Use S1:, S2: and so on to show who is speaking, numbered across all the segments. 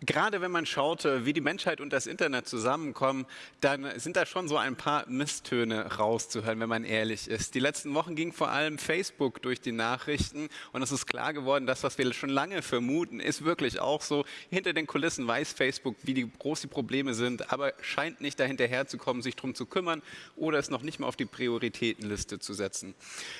S1: gerade wenn man schaut, äh, wie die Menschheit und das Internet zusammenkommen, dann sind da schon so ein paar Misstöne rauszuhören, wenn man ehrlich ist. Die letzten Wochen ging vor allem Facebook durch die Nachrichten und es ist klar geworden, das, was wir schon lange vermuten, ist wirklich auch so. Hinter den Kulissen weiß Facebook, wie die, groß die Probleme sind, aber scheint nicht dahinterher zu kommen, sich darum zu kümmern oder es noch nicht mal auf die Prioritätenliste zu setzen.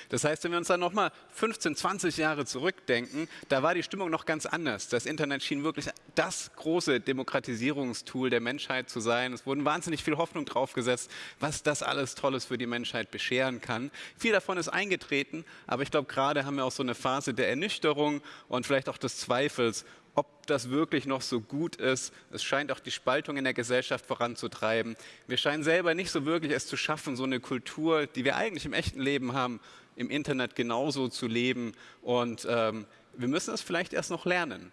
S1: Das heißt, wenn wir uns dann nochmal 15, 20 Jahre zurückdenken, da war die Stimmung noch ganz anders. Das Internet schien wirklich das große Demokratisierungstool der Menschheit zu sein. Es wurden wahnsinnig viel Hoffnung drauf gesetzt, was das alles Tolles für die Menschheit bescheren kann. Viel davon ist eingetreten, aber ich glaube, gerade haben wir auch so eine Phase der Ernüchterung und vielleicht auch des Zweifels, ob das wirklich noch so gut ist. Es scheint auch die Spaltung in der Gesellschaft voranzutreiben. Wir scheinen selber nicht so wirklich es zu schaffen, so eine Kultur, die wir eigentlich im echten Leben haben, im Internet genauso zu leben. Und ähm, wir müssen es vielleicht erst noch lernen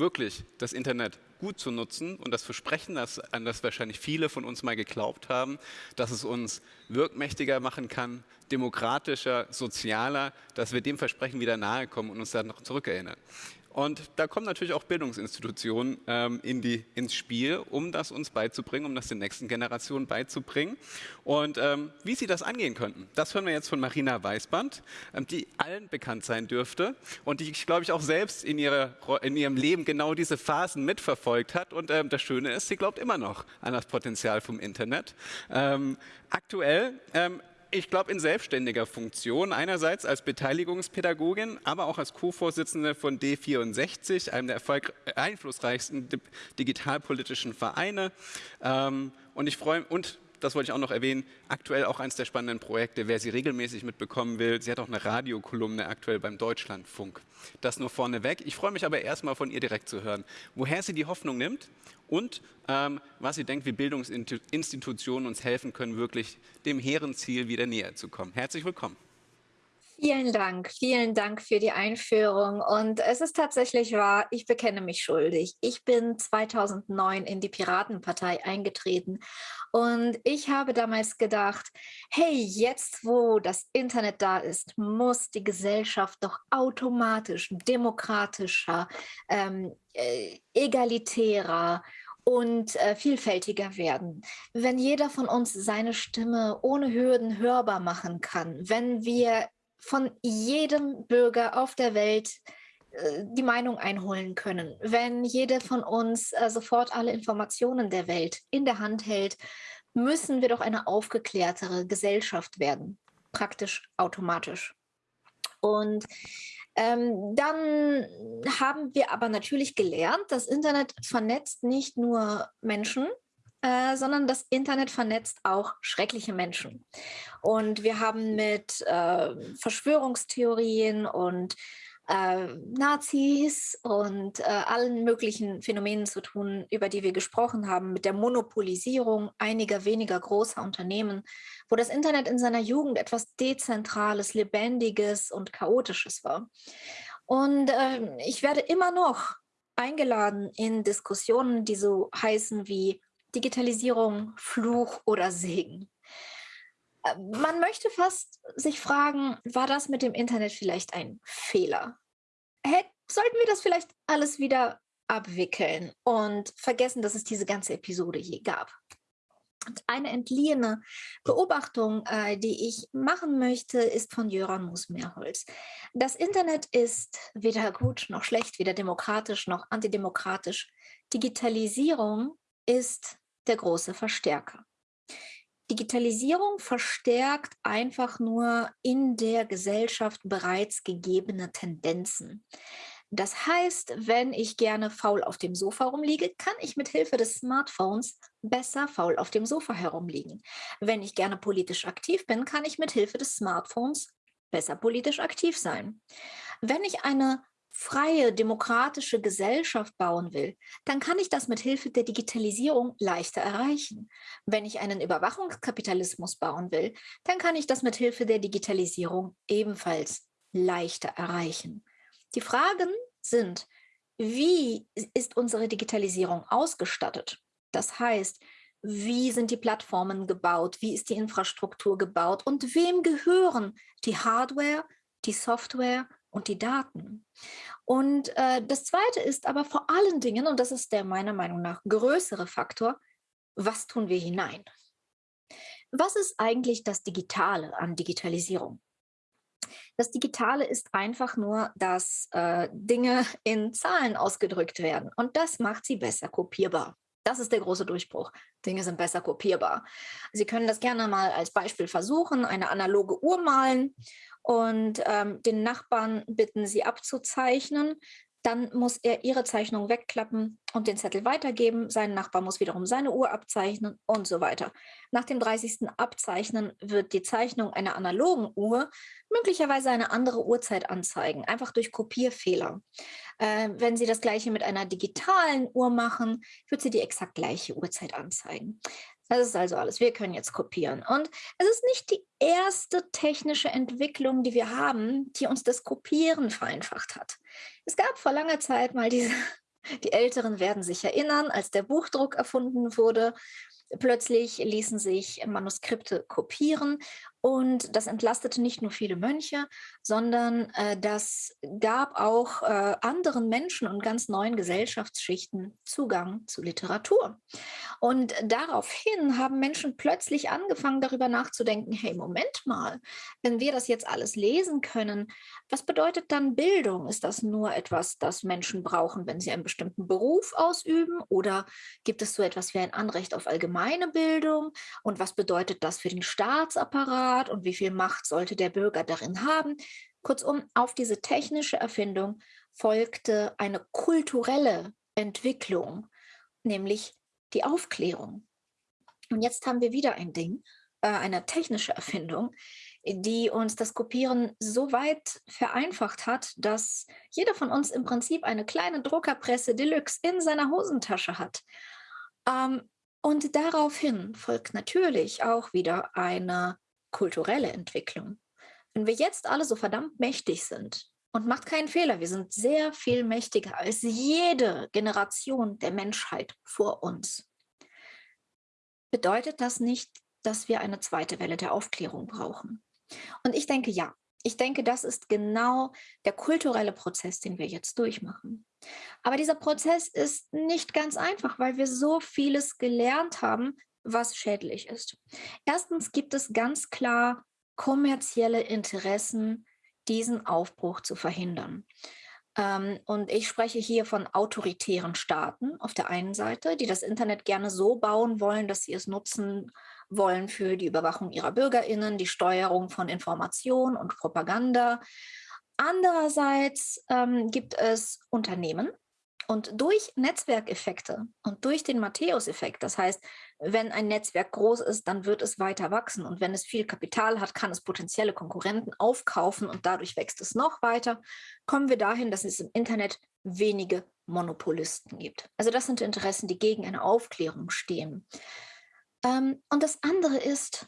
S1: wirklich das Internet gut zu nutzen und das Versprechen, das, an das wahrscheinlich viele von uns mal geglaubt haben, dass es uns wirkmächtiger machen kann, demokratischer, sozialer, dass wir dem Versprechen wieder nahe kommen und uns dann noch zurückerinnern. Und da kommen natürlich auch Bildungsinstitutionen ähm, in die, ins Spiel, um das uns beizubringen, um das den nächsten Generationen beizubringen. Und ähm, wie sie das angehen könnten, das hören wir jetzt von Marina Weißband, ähm, die allen bekannt sein dürfte und die, glaube ich, auch selbst in, ihrer, in ihrem Leben genau diese Phasen mitverfolgt hat. Und ähm, das Schöne ist, sie glaubt immer noch an das Potenzial vom Internet. Ähm, aktuell ähm, ich glaube, in selbstständiger Funktion, einerseits als Beteiligungspädagogin, aber auch als Co-Vorsitzende von D64, einem der einflussreichsten digitalpolitischen Vereine. Ähm, und ich freue und das wollte ich auch noch erwähnen, aktuell auch eines der spannenden Projekte, wer sie regelmäßig mitbekommen will. Sie hat auch eine Radiokolumne aktuell beim Deutschlandfunk. Das nur vorneweg. Ich freue mich aber erstmal von ihr direkt zu hören, woher sie die Hoffnung nimmt und ähm, was sie denkt, wie Bildungsinstitutionen uns helfen können, wirklich dem hehren Ziel wieder näher zu kommen. Herzlich willkommen.
S2: Vielen Dank, vielen Dank für die Einführung. Und es ist tatsächlich wahr, ich bekenne mich schuldig. Ich bin 2009 in die Piratenpartei eingetreten und ich habe damals gedacht, hey, jetzt wo das Internet da ist, muss die Gesellschaft doch automatisch demokratischer, ähm, äh, egalitärer und äh, vielfältiger werden. Wenn jeder von uns seine Stimme ohne Hürden hörbar machen kann, wenn wir von jedem Bürger auf der Welt äh, die Meinung einholen können. Wenn jeder von uns äh, sofort alle Informationen der Welt in der Hand hält, müssen wir doch eine aufgeklärtere Gesellschaft werden, praktisch automatisch. Und ähm, dann haben wir aber natürlich gelernt, das Internet vernetzt nicht nur Menschen, äh, sondern das Internet vernetzt auch schreckliche Menschen. Und wir haben mit äh, Verschwörungstheorien und äh, Nazis und äh, allen möglichen Phänomenen zu tun, über die wir gesprochen haben, mit der Monopolisierung einiger weniger großer Unternehmen, wo das Internet in seiner Jugend etwas Dezentrales, Lebendiges und Chaotisches war. Und äh, ich werde immer noch eingeladen in Diskussionen, die so heißen wie Digitalisierung, Fluch oder Segen. Äh, man möchte fast sich fragen, war das mit dem Internet vielleicht ein Fehler? Hey, sollten wir das vielleicht alles wieder abwickeln und vergessen, dass es diese ganze Episode je gab? Eine entliehene Beobachtung, äh, die ich machen möchte, ist von Jöran Musmeerholz. Das Internet ist weder gut noch schlecht, weder demokratisch noch antidemokratisch. Digitalisierung ist der große Verstärker. Digitalisierung verstärkt einfach nur in der Gesellschaft bereits gegebene Tendenzen. Das heißt, wenn ich gerne faul auf dem Sofa rumliege, kann ich mit Hilfe des Smartphones besser faul auf dem Sofa herumliegen. Wenn ich gerne politisch aktiv bin, kann ich mit Hilfe des Smartphones besser politisch aktiv sein. Wenn ich eine freie, demokratische Gesellschaft bauen will, dann kann ich das mit Hilfe der Digitalisierung leichter erreichen. Wenn ich einen Überwachungskapitalismus bauen will, dann kann ich das mit Hilfe der Digitalisierung ebenfalls leichter erreichen. Die Fragen sind, wie ist unsere Digitalisierung ausgestattet? Das heißt, wie sind die Plattformen gebaut? Wie ist die Infrastruktur gebaut? Und wem gehören die Hardware, die Software und die Daten. Und äh, das Zweite ist aber vor allen Dingen, und das ist der meiner Meinung nach größere Faktor, was tun wir hinein? Was ist eigentlich das Digitale an Digitalisierung? Das Digitale ist einfach nur, dass äh, Dinge in Zahlen ausgedrückt werden und das macht sie besser kopierbar. Das ist der große Durchbruch. Dinge sind besser kopierbar. Sie können das gerne mal als Beispiel versuchen, eine analoge Uhr malen und ähm, den Nachbarn bitten, sie abzuzeichnen dann muss er ihre Zeichnung wegklappen und den Zettel weitergeben. Sein Nachbar muss wiederum seine Uhr abzeichnen und so weiter. Nach dem 30. Abzeichnen wird die Zeichnung einer analogen Uhr möglicherweise eine andere Uhrzeit anzeigen, einfach durch Kopierfehler. Äh, wenn Sie das gleiche mit einer digitalen Uhr machen, wird sie die exakt gleiche Uhrzeit anzeigen. Das ist also alles. Wir können jetzt kopieren. Und es ist nicht die erste technische Entwicklung, die wir haben, die uns das Kopieren vereinfacht hat. Es gab vor langer Zeit mal diese, die Älteren werden sich erinnern, als der Buchdruck erfunden wurde Plötzlich ließen sich Manuskripte kopieren und das entlastete nicht nur viele Mönche, sondern äh, das gab auch äh, anderen Menschen und ganz neuen Gesellschaftsschichten Zugang zu Literatur. Und daraufhin haben Menschen plötzlich angefangen, darüber nachzudenken, hey, Moment mal, wenn wir das jetzt alles lesen können, was bedeutet dann Bildung? Ist das nur etwas, das Menschen brauchen, wenn sie einen bestimmten Beruf ausüben? Oder gibt es so etwas wie ein Anrecht auf allgemeine Bildung? Und was bedeutet das für den Staatsapparat? Und wie viel Macht sollte der Bürger darin haben? Kurzum, auf diese technische Erfindung folgte eine kulturelle Entwicklung, nämlich die Aufklärung. Und jetzt haben wir wieder ein Ding, äh, eine technische Erfindung, die uns das Kopieren so weit vereinfacht hat, dass jeder von uns im Prinzip eine kleine Druckerpresse Deluxe in seiner Hosentasche hat. Ähm, und daraufhin folgt natürlich auch wieder eine kulturelle Entwicklung. Wenn wir jetzt alle so verdammt mächtig sind, und macht keinen Fehler, wir sind sehr viel mächtiger als jede Generation der Menschheit vor uns. Bedeutet das nicht, dass wir eine zweite Welle der Aufklärung brauchen? Und ich denke, ja. Ich denke, das ist genau der kulturelle Prozess, den wir jetzt durchmachen. Aber dieser Prozess ist nicht ganz einfach, weil wir so vieles gelernt haben, was schädlich ist. Erstens gibt es ganz klar kommerzielle Interessen, diesen Aufbruch zu verhindern. Ähm, und ich spreche hier von autoritären Staaten auf der einen Seite, die das Internet gerne so bauen wollen, dass sie es nutzen wollen für die Überwachung ihrer Bürgerinnen, die Steuerung von Information und Propaganda. Andererseits ähm, gibt es Unternehmen, und durch Netzwerkeffekte und durch den Matthäus-Effekt, das heißt, wenn ein Netzwerk groß ist, dann wird es weiter wachsen. Und wenn es viel Kapital hat, kann es potenzielle Konkurrenten aufkaufen und dadurch wächst es noch weiter, kommen wir dahin, dass es im Internet wenige Monopolisten gibt. Also das sind Interessen, die gegen eine Aufklärung stehen. Ähm, und das andere ist,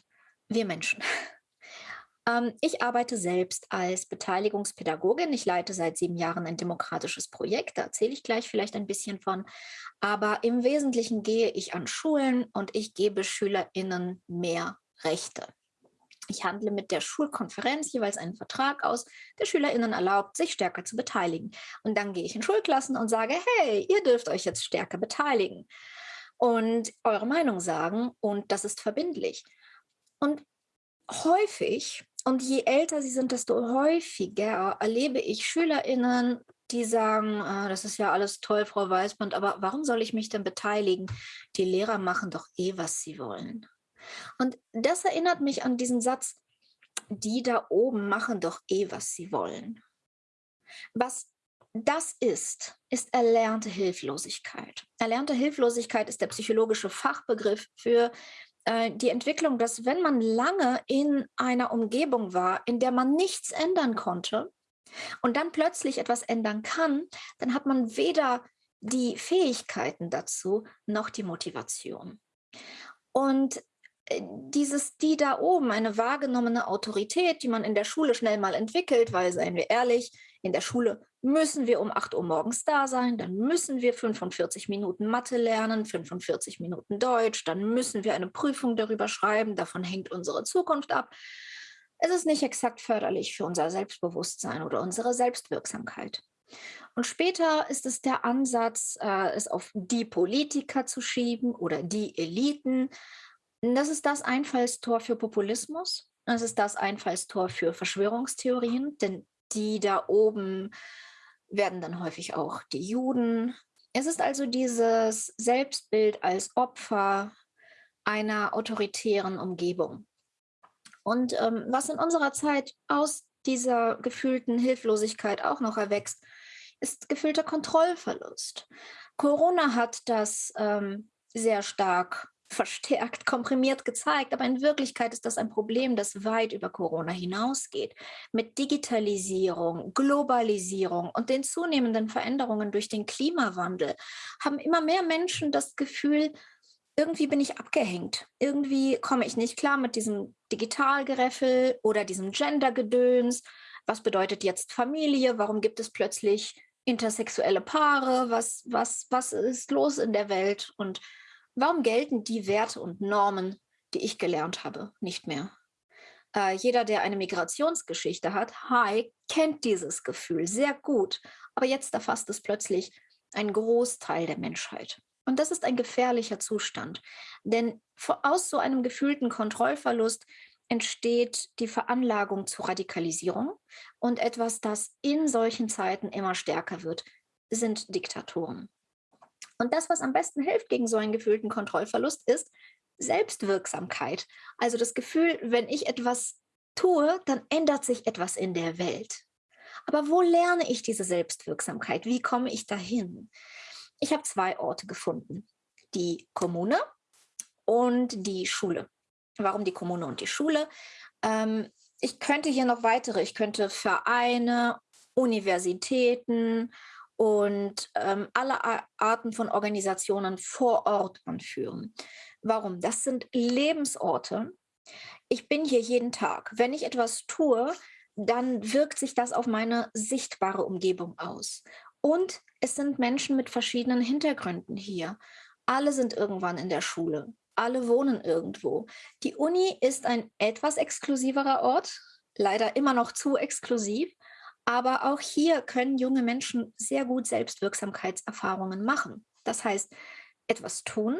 S2: wir Menschen. Ähm, ich arbeite selbst als Beteiligungspädagogin. Ich leite seit sieben Jahren ein demokratisches Projekt. Da erzähle ich gleich vielleicht ein bisschen von. Aber im Wesentlichen gehe ich an Schulen und ich gebe SchülerInnen mehr Rechte. Ich handle mit der Schulkonferenz jeweils einen Vertrag aus, der SchülerInnen erlaubt, sich stärker zu beteiligen. Und dann gehe ich in Schulklassen und sage, hey, ihr dürft euch jetzt stärker beteiligen und eure Meinung sagen und das ist verbindlich. Und häufig und je älter sie sind, desto häufiger erlebe ich SchülerInnen, die sagen, ah, das ist ja alles toll, Frau Weißband, aber warum soll ich mich denn beteiligen? Die Lehrer machen doch eh, was sie wollen. Und das erinnert mich an diesen Satz, die da oben machen doch eh, was sie wollen. Was das ist, ist erlernte Hilflosigkeit. Erlernte Hilflosigkeit ist der psychologische Fachbegriff für äh, die Entwicklung, dass wenn man lange in einer Umgebung war, in der man nichts ändern konnte und dann plötzlich etwas ändern kann, dann hat man weder die Fähigkeiten dazu noch die Motivation. Und äh, dieses die da oben, eine wahrgenommene Autorität, die man in der Schule schnell mal entwickelt, weil, seien wir ehrlich, in der Schule müssen wir um 8 Uhr morgens da sein, dann müssen wir 45 Minuten Mathe lernen, 45 Minuten Deutsch, dann müssen wir eine Prüfung darüber schreiben, davon hängt unsere Zukunft ab. Es ist nicht exakt förderlich für unser Selbstbewusstsein oder unsere Selbstwirksamkeit. Und später ist es der Ansatz, äh, es auf die Politiker zu schieben oder die Eliten. Das ist das Einfallstor für Populismus. Das ist das Einfallstor für Verschwörungstheorien, denn die da oben werden dann häufig auch die Juden. Es ist also dieses Selbstbild als Opfer einer autoritären Umgebung. Und ähm, was in unserer Zeit aus dieser gefühlten Hilflosigkeit auch noch erwächst, ist gefühlter Kontrollverlust. Corona hat das ähm, sehr stark verstärkt, komprimiert gezeigt, aber in Wirklichkeit ist das ein Problem, das weit über Corona hinausgeht. Mit Digitalisierung, Globalisierung und den zunehmenden Veränderungen durch den Klimawandel haben immer mehr Menschen das Gefühl, irgendwie bin ich abgehängt. Irgendwie komme ich nicht klar mit diesem Digitalgereffel oder diesem Gendergedöns. Was bedeutet jetzt Familie? Warum gibt es plötzlich intersexuelle Paare, was, was, was ist los in der Welt und warum gelten die Werte und Normen, die ich gelernt habe, nicht mehr? Äh, jeder, der eine Migrationsgeschichte hat, hi, kennt dieses Gefühl sehr gut, aber jetzt erfasst es plötzlich einen Großteil der Menschheit. Und das ist ein gefährlicher Zustand, denn aus so einem gefühlten Kontrollverlust entsteht die Veranlagung zur Radikalisierung. Und etwas, das in solchen Zeiten immer stärker wird, sind Diktatoren. Und das, was am besten hilft gegen so einen gefühlten Kontrollverlust, ist Selbstwirksamkeit. Also das Gefühl, wenn ich etwas tue, dann ändert sich etwas in der Welt. Aber wo lerne ich diese Selbstwirksamkeit? Wie komme ich dahin? Ich habe zwei Orte gefunden. Die Kommune und die Schule. Warum die Kommune und die Schule? Ähm, ich könnte hier noch weitere, ich könnte Vereine, Universitäten und ähm, alle Arten von Organisationen vor Ort anführen. Warum? Das sind Lebensorte. Ich bin hier jeden Tag. Wenn ich etwas tue, dann wirkt sich das auf meine sichtbare Umgebung aus. Und es sind Menschen mit verschiedenen Hintergründen hier. Alle sind irgendwann in der Schule alle wohnen irgendwo. Die Uni ist ein etwas exklusiverer Ort, leider immer noch zu exklusiv, aber auch hier können junge Menschen sehr gut Selbstwirksamkeitserfahrungen machen. Das heißt, etwas tun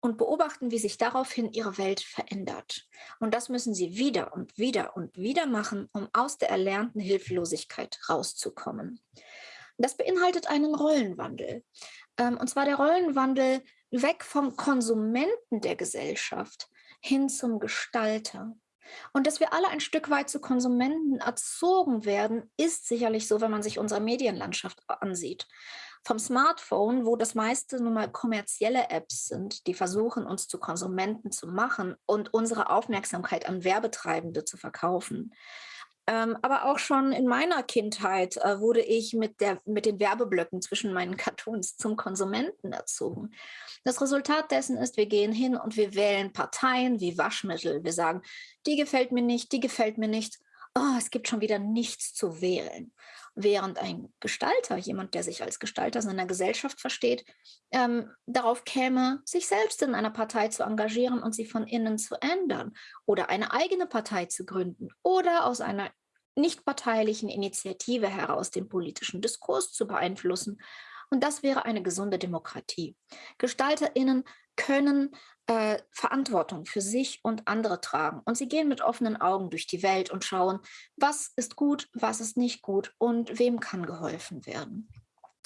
S2: und beobachten, wie sich daraufhin ihre Welt verändert. Und das müssen sie wieder und wieder und wieder machen, um aus der erlernten Hilflosigkeit rauszukommen. Das beinhaltet einen Rollenwandel. Ähm, und zwar der Rollenwandel weg vom Konsumenten der Gesellschaft hin zum Gestalter. Und dass wir alle ein Stück weit zu Konsumenten erzogen werden, ist sicherlich so, wenn man sich unsere Medienlandschaft ansieht. Vom Smartphone, wo das meiste nun mal kommerzielle Apps sind, die versuchen, uns zu Konsumenten zu machen und unsere Aufmerksamkeit an Werbetreibende zu verkaufen, ähm, aber auch schon in meiner Kindheit äh, wurde ich mit, der, mit den Werbeblöcken zwischen meinen Cartoons zum Konsumenten erzogen. Das Resultat dessen ist, wir gehen hin und wir wählen Parteien wie Waschmittel. Wir sagen, die gefällt mir nicht, die gefällt mir nicht. Oh, es gibt schon wieder nichts zu wählen. Während ein Gestalter, jemand, der sich als Gestalter seiner Gesellschaft versteht, ähm, darauf käme, sich selbst in einer Partei zu engagieren und sie von innen zu ändern oder eine eigene Partei zu gründen oder aus einer nichtparteilichen Initiative heraus den politischen Diskurs zu beeinflussen. Und das wäre eine gesunde Demokratie. Gestalterinnen können äh, Verantwortung für sich und andere tragen. Und sie gehen mit offenen Augen durch die Welt und schauen, was ist gut, was ist nicht gut und wem kann geholfen werden.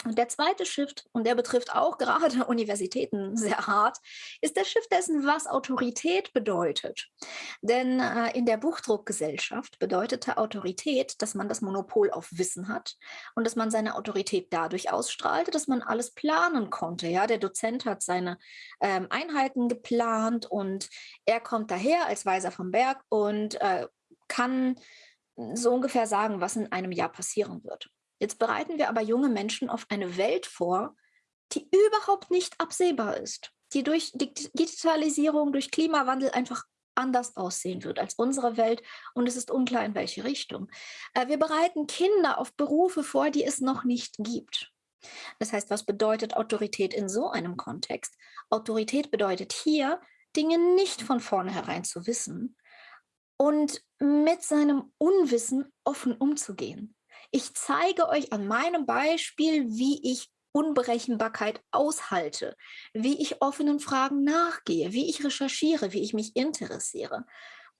S2: Und der zweite Shift, und der betrifft auch gerade Universitäten sehr hart, ist der Shift dessen, was Autorität bedeutet. Denn äh, in der Buchdruckgesellschaft bedeutete Autorität, dass man das Monopol auf Wissen hat und dass man seine Autorität dadurch ausstrahlte, dass man alles planen konnte. Ja, der Dozent hat seine ähm, Einheiten geplant und er kommt daher als Weiser vom Berg und äh, kann so ungefähr sagen, was in einem Jahr passieren wird. Jetzt bereiten wir aber junge Menschen auf eine Welt vor, die überhaupt nicht absehbar ist, die durch Digitalisierung, durch Klimawandel einfach anders aussehen wird als unsere Welt und es ist unklar, in welche Richtung. Äh, wir bereiten Kinder auf Berufe vor, die es noch nicht gibt. Das heißt, was bedeutet Autorität in so einem Kontext? Autorität bedeutet hier, Dinge nicht von vornherein zu wissen, und mit seinem Unwissen offen umzugehen. Ich zeige euch an meinem Beispiel, wie ich Unberechenbarkeit aushalte, wie ich offenen Fragen nachgehe, wie ich recherchiere, wie ich mich interessiere.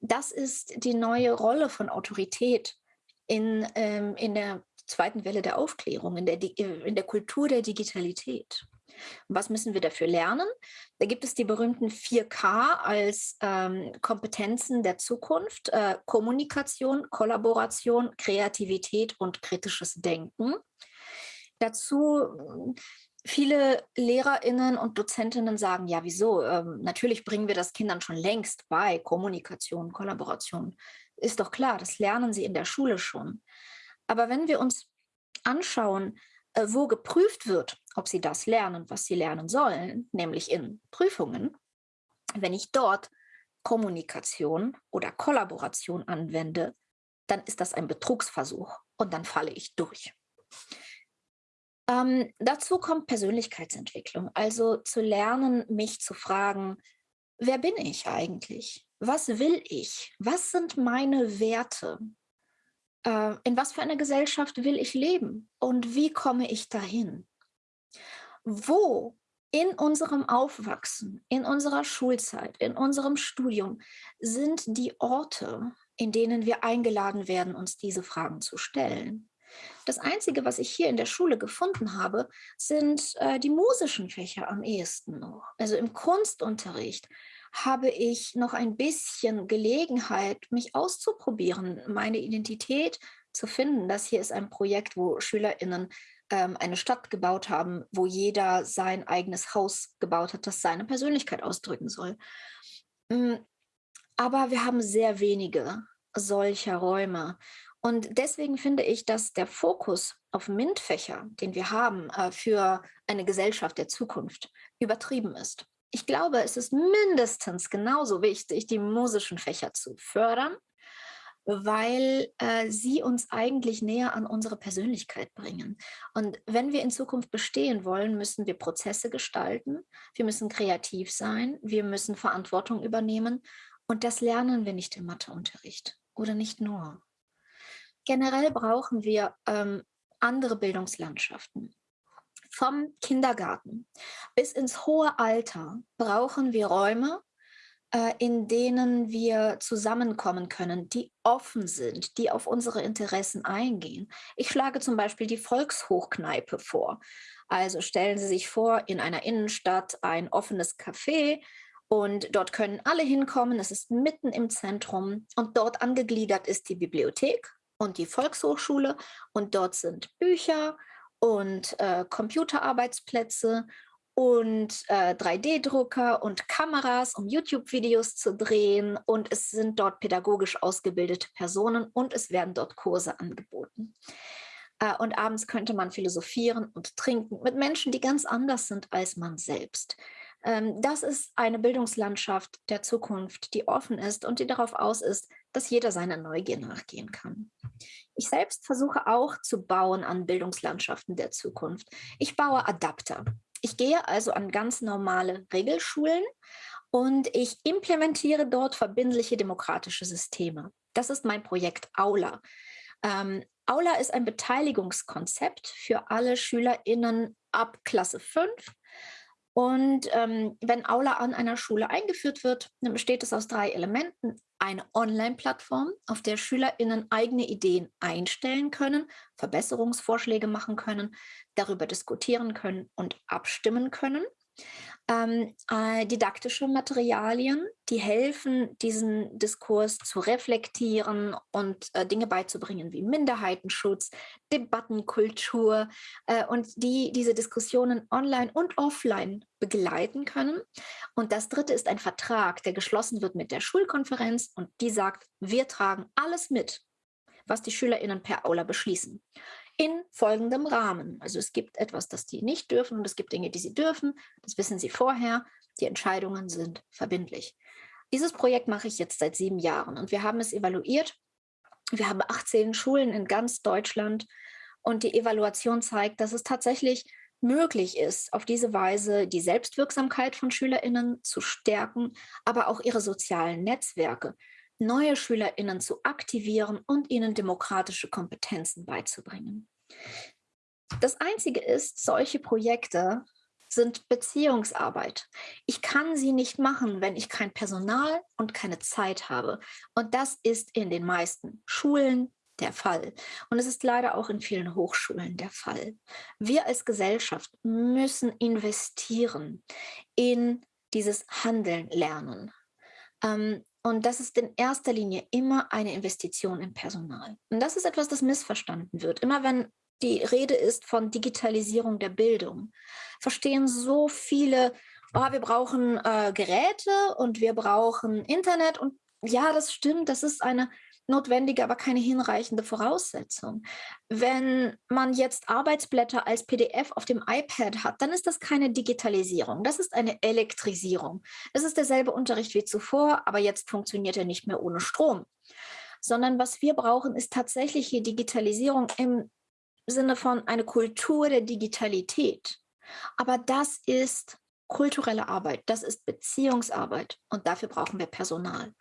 S2: Das ist die neue Rolle von Autorität in, ähm, in der zweiten Welle der Aufklärung, in der, in der Kultur der Digitalität. Was müssen wir dafür lernen? Da gibt es die berühmten 4K als ähm, Kompetenzen der Zukunft. Äh, Kommunikation, Kollaboration, Kreativität und kritisches Denken. Dazu viele LehrerInnen und Dozentinnen sagen, ja, wieso? Ähm, natürlich bringen wir das Kindern schon längst bei, Kommunikation, Kollaboration. Ist doch klar, das lernen sie in der Schule schon. Aber wenn wir uns anschauen, äh, wo geprüft wird, ob sie das lernen, was sie lernen sollen, nämlich in Prüfungen, wenn ich dort Kommunikation oder Kollaboration anwende, dann ist das ein Betrugsversuch und dann falle ich durch. Ähm, dazu kommt Persönlichkeitsentwicklung, also zu lernen, mich zu fragen, wer bin ich eigentlich? Was will ich? Was sind meine Werte? Äh, in was für einer Gesellschaft will ich leben? Und wie komme ich dahin? Wo in unserem Aufwachsen, in unserer Schulzeit, in unserem Studium sind die Orte, in denen wir eingeladen werden, uns diese Fragen zu stellen? Das Einzige, was ich hier in der Schule gefunden habe, sind äh, die musischen Fächer am ehesten noch. Also im Kunstunterricht habe ich noch ein bisschen Gelegenheit, mich auszuprobieren, meine Identität zu finden. Das hier ist ein Projekt, wo SchülerInnen ähm, eine Stadt gebaut haben, wo jeder sein eigenes Haus gebaut hat, das seine Persönlichkeit ausdrücken soll. Mm, aber wir haben sehr wenige solcher Räume. Und deswegen finde ich, dass der Fokus auf MINT-Fächer, den wir haben äh, für eine Gesellschaft der Zukunft, übertrieben ist. Ich glaube, es ist mindestens genauso wichtig, die musischen Fächer zu fördern, weil äh, sie uns eigentlich näher an unsere Persönlichkeit bringen. Und wenn wir in Zukunft bestehen wollen, müssen wir Prozesse gestalten, wir müssen kreativ sein, wir müssen Verantwortung übernehmen. Und das lernen wir nicht im Matheunterricht oder nicht nur. Generell brauchen wir ähm, andere Bildungslandschaften. Vom Kindergarten bis ins hohe Alter brauchen wir Räume, äh, in denen wir zusammenkommen können, die offen sind, die auf unsere Interessen eingehen. Ich schlage zum Beispiel die Volkshochkneipe vor. Also stellen Sie sich vor, in einer Innenstadt ein offenes Café, und dort können alle hinkommen. Es ist mitten im Zentrum und dort angegliedert ist die Bibliothek und die Volkshochschule und dort sind Bücher und äh, Computerarbeitsplätze und äh, 3D-Drucker und Kameras, um YouTube-Videos zu drehen. Und es sind dort pädagogisch ausgebildete Personen und es werden dort Kurse angeboten. Äh, und abends könnte man philosophieren und trinken mit Menschen, die ganz anders sind als man selbst. Ähm, das ist eine Bildungslandschaft der Zukunft, die offen ist und die darauf aus ist, dass jeder seiner Neugier nachgehen kann. Ich selbst versuche auch zu bauen an Bildungslandschaften der Zukunft. Ich baue Adapter. Ich gehe also an ganz normale Regelschulen und ich implementiere dort verbindliche demokratische Systeme. Das ist mein Projekt Aula. Ähm, Aula ist ein Beteiligungskonzept für alle SchülerInnen ab Klasse 5 und ähm, wenn Aula an einer Schule eingeführt wird, dann besteht es aus drei Elementen. Eine Online-Plattform, auf der SchülerInnen eigene Ideen einstellen können, Verbesserungsvorschläge machen können, darüber diskutieren können und abstimmen können ähm, äh, didaktische Materialien, die helfen, diesen Diskurs zu reflektieren und äh, Dinge beizubringen wie Minderheitenschutz, Debattenkultur äh, und die diese Diskussionen online und offline begleiten können. Und das dritte ist ein Vertrag, der geschlossen wird mit der Schulkonferenz und die sagt, wir tragen alles mit, was die SchülerInnen per Aula beschließen in folgendem Rahmen. Also es gibt etwas, das die nicht dürfen und es gibt Dinge, die sie dürfen. Das wissen sie vorher. Die Entscheidungen sind verbindlich. Dieses Projekt mache ich jetzt seit sieben Jahren und wir haben es evaluiert. Wir haben 18 Schulen in ganz Deutschland und die Evaluation zeigt, dass es tatsächlich möglich ist, auf diese Weise die Selbstwirksamkeit von SchülerInnen zu stärken, aber auch ihre sozialen Netzwerke. neue SchülerInnen zu aktivieren und ihnen demokratische Kompetenzen beizubringen. Das Einzige ist, solche Projekte sind Beziehungsarbeit. Ich kann sie nicht machen, wenn ich kein Personal und keine Zeit habe. Und das ist in den meisten Schulen der Fall. Und es ist leider auch in vielen Hochschulen der Fall. Wir als Gesellschaft müssen investieren in dieses Handeln lernen. Ähm, und das ist in erster Linie immer eine Investition im Personal. Und das ist etwas, das missverstanden wird. Immer wenn die Rede ist von Digitalisierung der Bildung, verstehen so viele, oh, wir brauchen äh, Geräte und wir brauchen Internet. Und ja, das stimmt, das ist eine notwendige, aber keine hinreichende Voraussetzung. Wenn man jetzt Arbeitsblätter als PDF auf dem iPad hat, dann ist das keine Digitalisierung, das ist eine Elektrisierung. Es ist derselbe Unterricht wie zuvor, aber jetzt funktioniert er nicht mehr ohne Strom. Sondern was wir brauchen, ist tatsächliche Digitalisierung im Sinne von einer Kultur der Digitalität. Aber das ist kulturelle Arbeit, das ist Beziehungsarbeit und dafür brauchen wir Personal.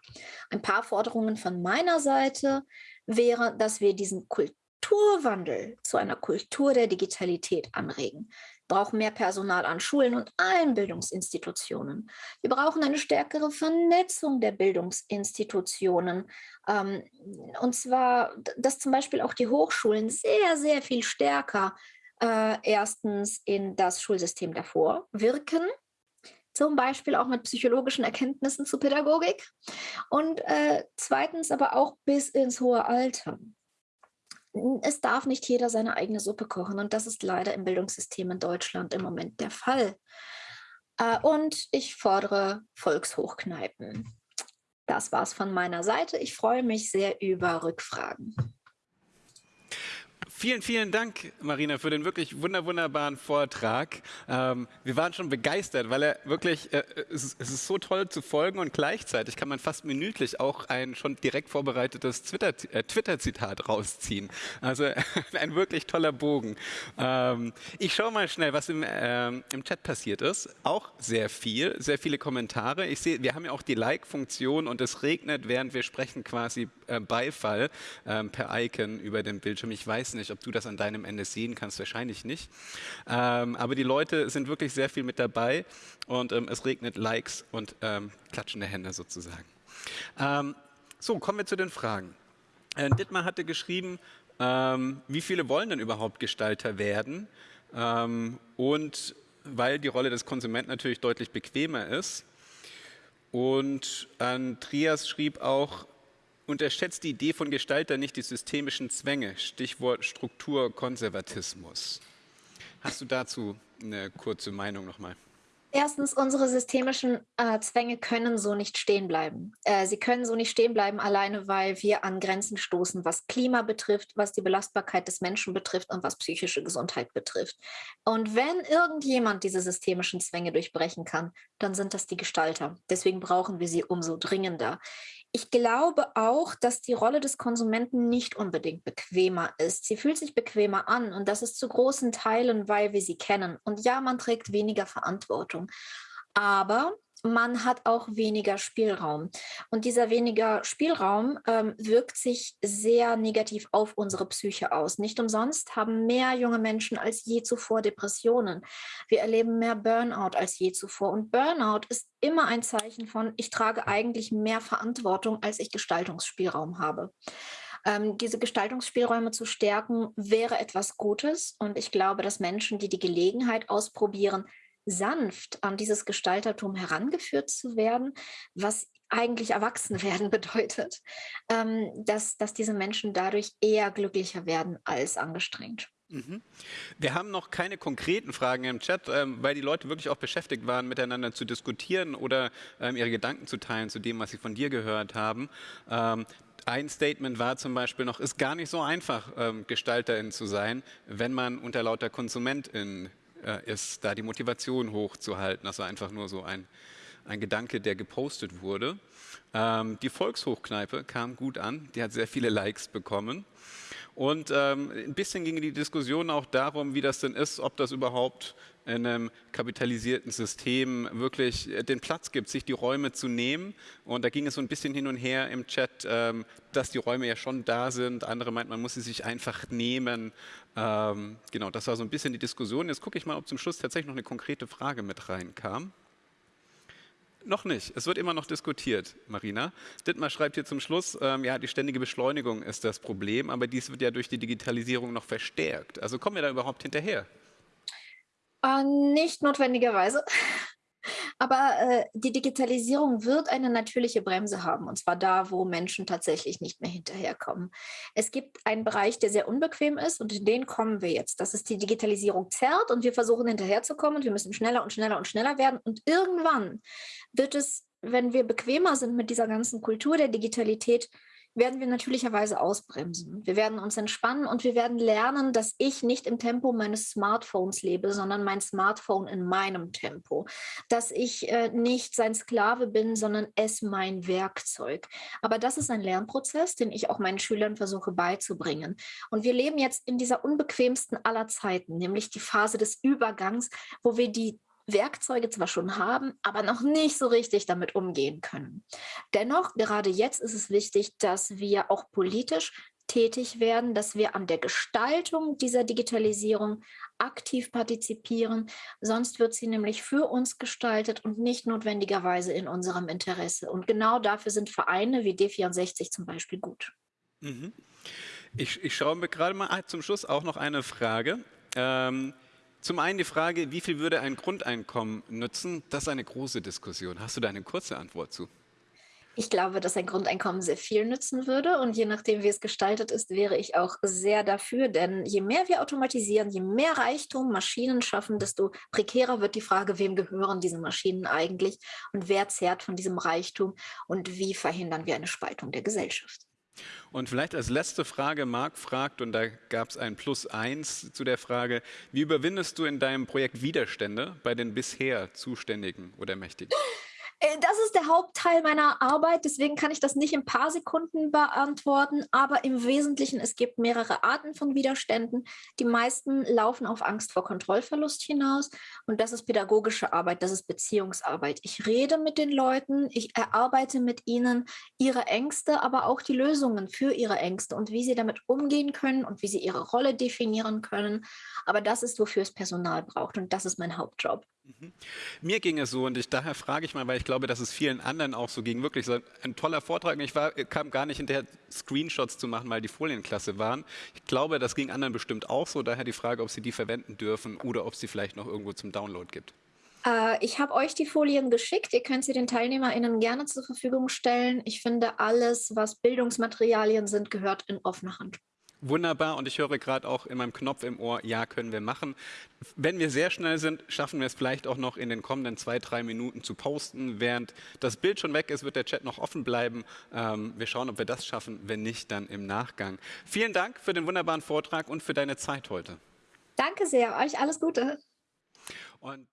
S2: Ein paar Forderungen von meiner Seite wäre, dass wir diesen Kulturwandel zu einer Kultur der Digitalität anregen. Wir brauchen mehr Personal an Schulen und allen Bildungsinstitutionen. Wir brauchen eine stärkere Vernetzung der Bildungsinstitutionen. Ähm, und zwar, dass zum Beispiel auch die Hochschulen sehr, sehr viel stärker äh, erstens in das Schulsystem davor wirken, zum Beispiel auch mit psychologischen Erkenntnissen zu Pädagogik und äh, zweitens aber auch bis ins hohe Alter. Es darf nicht jeder seine eigene Suppe kochen und das ist leider im Bildungssystem in Deutschland im Moment der Fall. Äh, und ich fordere Volkshochkneipen. Das war's von meiner Seite. Ich freue mich sehr über Rückfragen.
S1: Vielen, vielen Dank, Marina, für den wirklich wunder, wunderbaren Vortrag. Ähm, wir waren schon begeistert, weil er wirklich, äh, es, es, ist, so toll zu folgen und gleichzeitig kann man fast minütlich auch ein schon direkt vorbereitetes äh, Twitter-Zitat äh, rausziehen. Also ein wirklich toller Bogen. Ähm, ich schaue mal schnell, was im, äh, im Chat passiert ist. Auch sehr viel, sehr viele Kommentare. Ich sehe, wir haben ja auch die Like-Funktion und es regnet, während wir sprechen, quasi äh, Beifall ähm, per Icon über den Bildschirm. Ich weiß nicht, ob du das an deinem Ende sehen kannst, wahrscheinlich nicht. Ähm, aber die Leute sind wirklich sehr viel mit dabei und ähm, es regnet Likes und ähm, klatschende Hände sozusagen. Ähm, so, kommen wir zu den Fragen. Äh, Dittmar hatte geschrieben, ähm, wie viele wollen denn überhaupt Gestalter werden? Ähm, und weil die Rolle des Konsumenten natürlich deutlich bequemer ist. Und Andreas schrieb auch, unterschätzt die Idee von Gestalter nicht die systemischen Zwänge, Stichwort Strukturkonservatismus. Hast du dazu eine kurze Meinung nochmal?
S2: Erstens, unsere systemischen äh, Zwänge können so nicht stehen bleiben. Äh, sie können so nicht stehen bleiben, alleine weil wir an Grenzen stoßen, was Klima betrifft, was die Belastbarkeit des Menschen betrifft und was psychische Gesundheit betrifft. Und wenn irgendjemand diese systemischen Zwänge durchbrechen kann, dann sind das die Gestalter. Deswegen brauchen wir sie umso dringender. Ich glaube auch, dass die Rolle des Konsumenten nicht unbedingt bequemer ist. Sie fühlt sich bequemer an und das ist zu großen Teilen, weil wir sie kennen. Und ja, man trägt weniger Verantwortung. Aber man hat auch weniger Spielraum. Und dieser weniger Spielraum ähm, wirkt sich sehr negativ auf unsere Psyche aus. Nicht umsonst haben mehr junge Menschen als je zuvor Depressionen. Wir erleben mehr Burnout als je zuvor. Und Burnout ist immer ein Zeichen von, ich trage eigentlich mehr Verantwortung, als ich Gestaltungsspielraum habe. Ähm, diese Gestaltungsspielräume zu stärken, wäre etwas Gutes. Und ich glaube, dass Menschen, die die Gelegenheit ausprobieren, sanft an dieses Gestaltertum herangeführt zu werden, was eigentlich Erwachsenwerden bedeutet, ähm, dass, dass diese Menschen dadurch eher glücklicher werden als angestrengt.
S1: Mhm. Wir haben noch keine konkreten Fragen im Chat, ähm, weil die Leute wirklich auch beschäftigt waren, miteinander zu diskutieren oder ähm, ihre Gedanken zu teilen zu dem, was sie von dir gehört haben. Ähm, ein Statement war zum Beispiel noch, ist gar nicht so einfach, Gestalterin zu sein, wenn man unter lauter Konsumentin äh, ist, da die Motivation hochzuhalten. Das war einfach nur so ein, ein Gedanke, der gepostet wurde. Ähm, die Volkshochkneipe kam gut an, die hat sehr viele Likes bekommen. Und ähm, ein bisschen ging die Diskussion auch darum, wie das denn ist, ob das überhaupt in einem kapitalisierten System wirklich den Platz gibt, sich die Räume zu nehmen. Und da ging es so ein bisschen hin und her im Chat, ähm, dass die Räume ja schon da sind. Andere meinten, man muss sie sich einfach nehmen. Ähm, genau, das war so ein bisschen die Diskussion. Jetzt gucke ich mal, ob zum Schluss tatsächlich noch eine konkrete Frage mit reinkam. Noch nicht. Es wird immer noch diskutiert, Marina. Dittmar schreibt hier zum Schluss, ähm, ja, die ständige Beschleunigung ist das Problem, aber dies wird ja durch die Digitalisierung noch verstärkt. Also kommen wir da überhaupt hinterher?
S2: Äh, nicht notwendigerweise. Aber äh, die Digitalisierung wird eine natürliche Bremse haben, und zwar da, wo Menschen tatsächlich nicht mehr hinterherkommen. Es gibt einen Bereich, der sehr unbequem ist, und in den kommen wir jetzt. Das ist die Digitalisierung zerrt und wir versuchen hinterherzukommen und wir müssen schneller und schneller und schneller werden. Und irgendwann wird es, wenn wir bequemer sind mit dieser ganzen Kultur der Digitalität, werden wir natürlicherweise ausbremsen. Wir werden uns entspannen und wir werden lernen, dass ich nicht im Tempo meines Smartphones lebe, sondern mein Smartphone in meinem Tempo. Dass ich äh, nicht sein Sklave bin, sondern es mein Werkzeug. Aber das ist ein Lernprozess, den ich auch meinen Schülern versuche beizubringen. Und wir leben jetzt in dieser unbequemsten aller Zeiten, nämlich die Phase des Übergangs, wo wir die Werkzeuge zwar schon haben, aber noch nicht so richtig damit umgehen können. Dennoch, gerade jetzt ist es wichtig, dass wir auch politisch tätig werden, dass wir an der Gestaltung dieser Digitalisierung aktiv partizipieren. Sonst wird sie nämlich für uns gestaltet und nicht notwendigerweise in unserem Interesse. Und genau dafür sind Vereine wie D64 zum Beispiel gut.
S1: Mhm. Ich, ich schaue mir gerade mal zum Schluss auch noch eine Frage. Ähm, zum einen die Frage, wie viel würde ein Grundeinkommen nützen? Das ist eine große Diskussion. Hast du da eine kurze Antwort zu?
S2: Ich glaube, dass ein Grundeinkommen sehr viel nützen würde und je nachdem, wie es gestaltet ist, wäre ich auch sehr dafür, denn je mehr wir automatisieren, je mehr Reichtum Maschinen schaffen, desto prekärer wird die Frage, wem gehören diese Maschinen eigentlich und wer zehrt von diesem Reichtum und wie verhindern wir eine Spaltung der Gesellschaft.
S1: Und vielleicht als letzte Frage, Marc fragt, und da gab es ein Plus eins zu der Frage, wie überwindest du in deinem Projekt Widerstände bei den bisher Zuständigen oder Mächtigen?
S2: Äh, das ist der Hauptteil meiner Arbeit, deswegen kann ich das nicht in ein paar Sekunden beantworten, aber im Wesentlichen, es gibt mehrere Arten von Widerständen. Die meisten laufen auf Angst vor Kontrollverlust hinaus und das ist pädagogische Arbeit, das ist Beziehungsarbeit. Ich rede mit den Leuten, ich erarbeite mit ihnen ihre Ängste, aber auch die Lösungen für ihre Ängste und wie sie damit umgehen können und wie sie ihre Rolle definieren können. Aber das ist, wofür es Personal braucht und das ist mein Hauptjob.
S1: Mhm. Mir ging es so und ich, daher frage ich mal, weil ich glaube, dass es vielen anderen auch so ging. Wirklich so ein toller Vortrag. Ich war, kam gar nicht hinterher, Screenshots zu machen, weil die Folienklasse waren. Ich glaube, das ging anderen bestimmt auch so. Daher die Frage, ob sie die verwenden dürfen oder ob sie vielleicht noch irgendwo zum Download gibt.
S2: Äh, ich habe euch die Folien geschickt. Ihr könnt sie den TeilnehmerInnen gerne zur Verfügung stellen. Ich finde, alles, was Bildungsmaterialien sind, gehört in offene Hand.
S1: Wunderbar und ich höre gerade auch in meinem Knopf im Ohr, ja, können wir machen. Wenn wir sehr schnell sind, schaffen wir es vielleicht auch noch in den kommenden zwei, drei Minuten zu posten. Während das Bild schon weg ist, wird der Chat noch offen bleiben. Ähm, wir schauen, ob wir das schaffen. Wenn nicht, dann im Nachgang. Vielen Dank für den wunderbaren Vortrag und für deine Zeit heute.
S2: Danke sehr. Euch alles Gute. Und